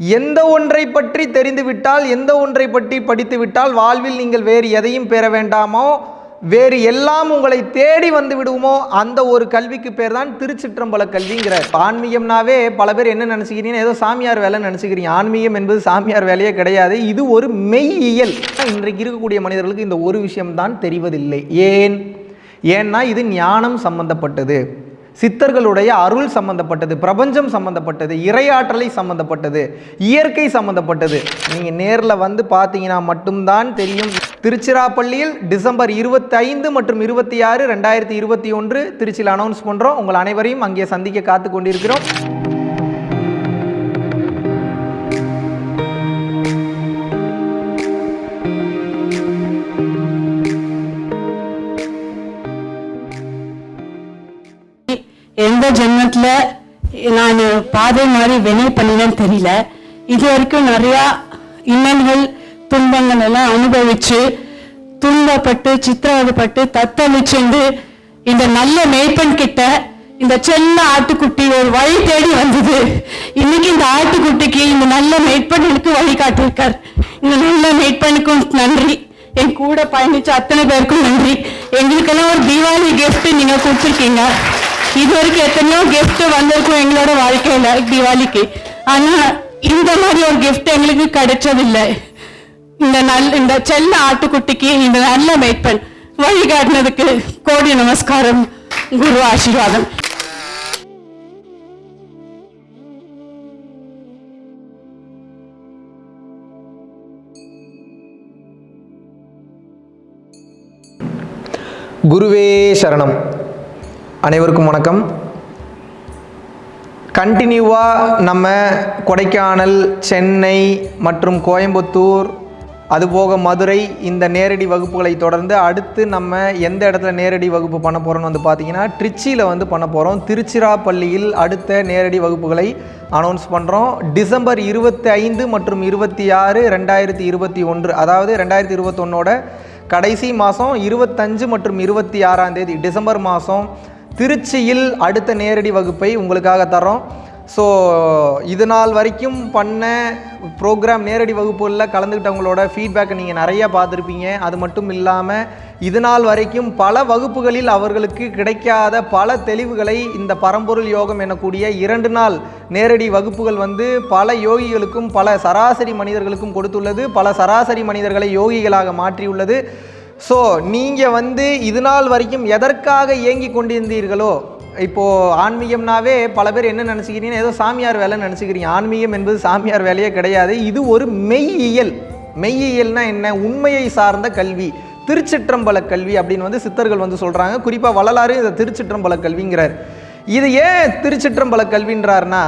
எந்த ஒன்றை பற்றி தெரிந்துவிட்டால் எந்த ஒன்றை பற்றி படித்துவிட்டால் வாழ்வில் நீங்கள் வேறு எதையும் பெற வேண்டாமோ வேறு எல்லாம் உங்களை தேடி வந்து விடுவோமோ அந்த ஒரு கல்விக்கு பேர் தான் திருச்சிற்றம்பல கல்விங்கிறார். ஆன்மீகம்னாவே பல பேர் என்ன நினச்சிக்கிறீங்கன்னா ஏதோ சாமியார் வேலை நினச்சிக்கிறீங்க. ஆன்மீகம் என்பது சாமியார் வேலையே கிடையாது. இது ஒரு மெய்யியல். இன்றைக்கு இருக்கக்கூடிய மனிதர்களுக்கு இந்த ஒரு விஷயம்தான் தெரிவதில்லை. ஏன்? ஏன்னா இது ஞானம் சம்பந்தப்பட்டது. சித்தர்களுடைய அருள் சம்பந்தப்பட்டது பிரபஞ்சம் சம்பந்தப்பட்டது இறையாற்றலை சம்பந்தப்பட்டது இயற்கை சம்பந்தப்பட்டது. நீங்கள் நேரில் வந்து பார்த்தீங்கன்னா மட்டும்தான் தெரியும். திருச்சிராப்பள்ளியில் டிசம்பர் இருபத்தி ஐந்து மற்றும் இருபத்தி ஆறு ரெண்டாயிரத்தி இருபத்தி ஒன்று திருச்சியில் அனௌன்ஸ் பண்ணுறோம் உங்கள் அனைவரையும் அங்கே சந்திக்க காத்து கொண்டிருக்கிறோம். ஜென்மத்தில் நான் பாதை மாதிரி வினை பண்ணினேன்னு தெரியல. இது வரைக்கும் நிறையா இன்னல்கள் துன்பங்கள் எல்லாம் அனுபவிச்சு துன்பப்பட்டு சித்திரவதைப்பட்டு தத்தளிச்சுண்டு இந்த நல்ல மேய்ப்பன் கிட்ட இந்த செல்ல ஆட்டுக்குட்டி ஒரு வழி தேடி வந்தது. இன்னைக்கு இந்த ஆட்டுக்குட்டிக்கு இந்த நல்ல மேய்ப்பனுக்கு வழிகாட்டிருக்கார் இந்த நல்ல மேய்ப்பனுக்கும் நன்றி. என் கூட பயணிச்ச அத்தனை பேருக்கும் நன்றி. எங்களுக்கெல்லாம் ஒரு தீபாவளி கிஃப்ட் நீங்க கொடுத்துருக்கீங்க. இது வரைக்கும் எத்தனையோ gift வந்திருக்கும் எங்களோட வாழ்க்கையில தீபாவளிக்கு ஆனா இந்த மாதிரி ஒரு gift எங்களுக்கு கிடைச்சதில்லை இந்த நல் இந்த செல்ல ஆட்டுக்குட்டிக்கு இந்த நல்ல மேய்ப்பன் வழிகாட்டினதுக்கு கோடி நமஸ்காரம் குரு ஆசீர்வாதம் குருவே சரணம் அனைவருக்கும் வணக்கம். கண்டினியூவாக நம்ம கொடைக்கானல் சென்னை மற்றும் கோயம்புத்தூர் அதுபோக மதுரை இந்த நேரடி வகுப்புகளை தொடர்ந்து அடுத்து நம்ம எந்த இடத்துல நேரடி வகுப்பு பண்ண போகிறோம்னு வந்து பார்த்தீங்கன்னா ட்ரிச்சியில் வந்து பண்ண போகிறோம் திருச்சிராப்பள்ளியில் அடுத்த நேரடி வகுப்புகளை அனௌன்ஸ் பண்ணுறோம் டிசம்பர் இருபத்தி ஐந்து மற்றும் இருபத்தி ஆறு ரெண்டாயிரத்தி இருபத்தி ஒன்று அதாவது ரெண்டாயிரத்தி இருபத்தொன்னோட கடைசி மாதம் இருபத்தஞ்சு மற்றும் இருபத்தி ஆறாம் தேதி டிசம்பர் மாதம் திருச்சியில் அடுத்த நேரடி வகுப்பை உங்களுக்காக தரோம் ஸோ இது நாள் வரைக்கும் பண்ண ப்ரோக்ராம் நேரடி வகுப்புகளில் கலந்துக்கிட்டவங்களோட ஃபீட்பேக்கை நீங்கள் நிறையா பார்த்துருப்பீங்க. அது மட்டும் இல்லாமல் இது நாள் வரைக்கும் பல வகுப்புகளில் அவர்களுக்கு கிடைக்காத பல தெளிவுகளை இந்த பரம்பொருள் யோகம் எனக்கூடிய இரண்டு நாள் நேரடி வகுப்புகள் வந்து பல யோகிகளுக்கும் பல சராசரி மனிதர்களுக்கும் கொடுத்துள்ளது. பல சராசரி மனிதர்களை யோகிகளாக மாற்றியுள்ளது. ஸோ நீங்கள் வந்து இது நாள் வரைக்கும் எதற்காக இயங்கி கொண்டிருந்தீர்களோ இப்போது ஆன்மீகம்னாவே பல பேர் என்ன நினச்சிக்கிறீங்கன்னா ஏதோ சாமியார் வேலை நினச்சிக்கிறீங்க. ஆன்மீகம் என்பது சாமியார் வேலையே கிடையாது. இது ஒரு மெய்யியல். மெய்யியல்னா என்ன? உண்மையை சார்ந்த கல்வி. திருச்சிற்றம்பல கல்வி அப்படின்னு வந்து சித்தர்கள் வந்து சொல்கிறாங்க குறிப்பாக வள்ளலாறு இதை திருச்சிற்றம்பல கல்விங்கிறார். இது ஏன் திருச்சிற்றம்பல கல்வின்றார்னா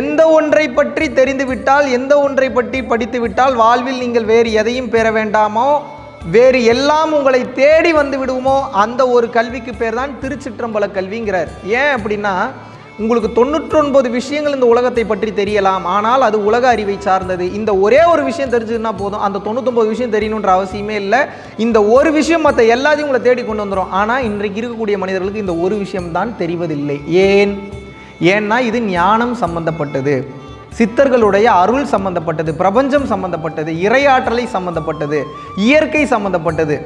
எந்த ஒன்றை பற்றி தெரிந்துவிட்டால் எந்த ஒன்றை பற்றி படித்துவிட்டால் வாழ்வில் நீங்கள் வேறு எதையும் பெற வேண்டாமோ வேறு எல்லாம் உங்களை தேடி வந்து விடுவோமோ அந்த ஒரு கல்விக்கு பேர் தான் திருச்சிற்றம்பல கல்விங்கிறார். ஏன் அப்படின்னா உங்களுக்கு தொண்ணூற்றொன்பது விஷயங்கள் இந்த உலகத்தை பற்றி தெரியலாம். ஆனால் அது உலக அறிவை சார்ந்தது. இந்த ஒரே ஒரு விஷயம் தெரிஞ்சதுன்னா போதும். அந்த தொண்ணூத்தொம்பது விஷயம் தெரியணுன்ற அவசியமே இல்லை. இந்த ஒரு விஷயம் மற்ற எல்லாத்தையும் உங்களை தேடி கொண்டு வந்துடும் ஆனால் இன்றைக்கு இருக்கக்கூடிய மனிதர்களுக்கு இந்த ஒரு விஷயம்தான் தெரிவதில்லை. ஏன்? ஏன்னா இது ஞானம் சம்பந்தப்பட்டது. சித்தர்களுடைய அருள் சம்பந்தப்பட்டது பிரபஞ்சம் சம்பந்தப்பட்டது இறையாற்றலை சம்பந்தப்பட்டது இயற்கை சம்பந்தப்பட்டது.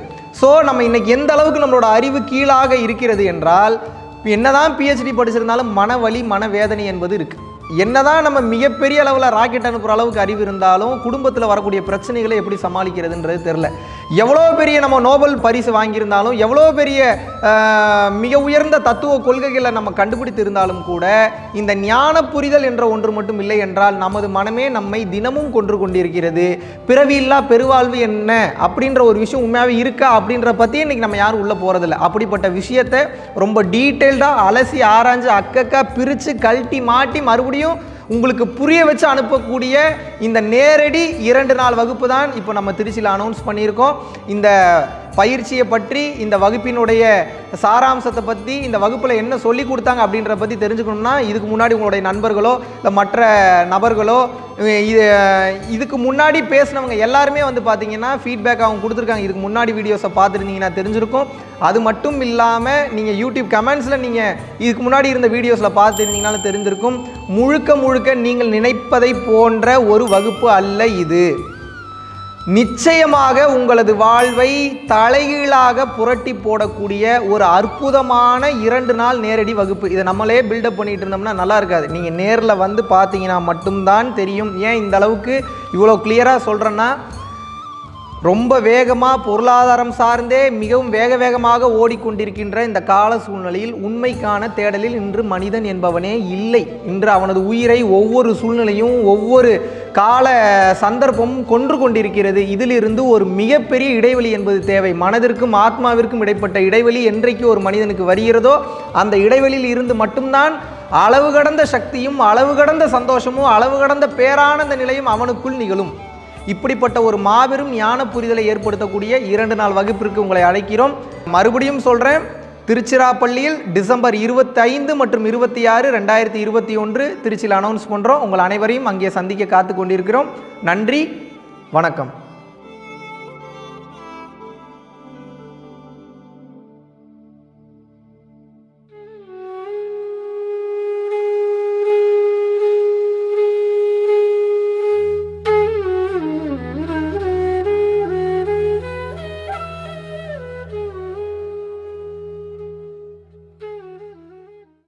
ஸோ நம்ம இன்னைக்கு எந்த அளவுக்கு நம்மளோட அறிவு கீழாக இருக்கிறது என்றால் என்னதான் பிஹெச்டி படிச்சிருந்தாலும் மனவலி மனவேதனை என்பது இருக்குது என்னதான் நம்ம மிகப்பெரிய அளவில் ராக்கெட் அனுப்புகிற அளவுக்கு அறிவு இருந்தாலும் குடும்பத்தில் வரக்கூடிய பிரச்சனைகளை எப்படி சமாளிக்கிறதுன்றது தெரில எவ்வளோ பெரிய நம்ம நோபல் பரிசு வாங்கியிருந்தாலும் எவ்வளோ பெரிய மிக உயர்ந்த தத்துவ கொள்கைகளை நம்ம கண்டுபிடித்து இருந்தாலும் கூட இந்த ஞான புரிதல் என்ற ஒன்று மட்டும் இல்லை என்றால் நமது மனமே நம்மை தினமும் கொன்று கொண்டிருக்கிறது. பிறவியில்லா பெருவாழ்வு என்ன? அப்படின்ற ஒரு விஷயம் உண்மையாகவே இருக்கா? அப்படின்ற பற்றி இன்னைக்கு நம்ம யாரும் உள்ளே போகிறதில்ல அப்படிப்பட்ட விஷயத்தை ரொம்ப டீட்டெயில்டாக அலசி ஆராய்ஞ்சு அக்கக்கா பிரித்து கழட்டி மாட்டி மறுபடியும் உங்களுக்கு புரிய வச்சு அனுப்பக்கூடிய இந்த நேரடி இரண்டு நாள் வகுப்பு தான் இப்போ நம்ம திருச்சியில் அனௌன்ஸ் பண்ணியிருக்கோம். இந்த பயிற்சியை பற்றி இந்த வகுப்பினுடைய சாராம்சத்தை பற்றி இந்த வகுப்பில் என்ன சொல்லி கொடுத்தாங்க அப்படின்ற பற்றி தெரிஞ்சுக்கணும்னா இதுக்கு முன்னாடி உங்களுடைய நண்பர்களோ இல்லை மற்ற நபர்களோ இது இதுக்கு முன்னாடி பேசினவங்க எல்லாருமே வந்து பார்த்தீங்கன்னா ஃபீட்பேக் அவங்க கொடுத்துருக்காங்க. இதுக்கு முன்னாடி வீடியோஸை பார்த்துருந்தீங்கன்னா தெரிஞ்சிருக்கும். அது மட்டும் இல்லாமல் நீங்கள் யூடியூப் கமெண்ட்ஸில் நீங்கள் இதுக்கு முன்னாடி இருந்த வீடியோஸில் பார்த்துருந்தீங்கனாலும் தெரிஞ்சிருக்கும். முழுக்க முழுக்க நீங்கள் நினைப்பதை போன்ற ஒரு வகுப்பு அல்ல இது. நிச்சயமாக உங்களது வாழ்வை தலைகீழாக புரட்டி போடக்கூடிய ஒரு அற்புதமான இரண்டு நாள் நேரடி வகுப்பு. இதை நம்மளே பில்டப் பண்ணிட்டு இருந்தோம்னா நல்லா இருக்காது. நீங்கள் நேரில் வந்து பார்த்தீங்கன்னா மட்டும்தான் தெரியும். ஏன் இந்த அளவுக்கு இவ்வளோ கிளியராக சொல்கிறேன்னா ரொம்ப வேகமாக பொருளாதாரம் சார்ந்தே மிகவும் வேக வேகமாக ஓடிக்கொண்டிருக்கின்ற இந்த கால சூழ்நிலையில் உண்மைக்கான தேடலில் இன்று மனிதன் என்பவனே இல்லை. இன்று அவனது உயிரை ஒவ்வொரு சூழ்நிலையும் ஒவ்வொரு கால சந்தர்ப்பமும் கொன்று கொண்டிருக்கிறது. இதிலிருந்து ஒரு மிகப்பெரிய இடைவெளி என்பது தேவை. மனதிற்கும் ஆத்மாவிற்கும் இடைப்பட்ட இடைவெளி என்றைக்கு ஒரு மனிதனுக்கு வருகிறதோ அந்த இடைவெளியில் இருந்து மட்டும்தான் அளவு கடந்த சக்தியும் அளவு கடந்த சந்தோஷமும் அளவு கடந்த பேரானந்த நிலையும் அவனுக்குள் நிகழும். இப்படிப்பட்ட ஒரு மாபெரும் ஞான புரிதலை ஏற்படுத்தக்கூடிய இரண்டு நாள் வகுப்பிற்கு உங்களை அழைக்கிறோம். மறுபடியும் சொல்கிறேன் திருச்சிராப்பள்ளியில் டிசம்பர் இருபத்தைந்து மற்றும் இருபத்தி ஆறு ரெண்டாயிரத்தி இருபத்தி ஒன்று திருச்சியில் அனௌன்ஸ் பண்ணுறோம் உங்கள் அனைவரையும் அங்கே சந்திக்க காத்து கொண்டிருக்கிறோம். நன்றி வணக்கம்.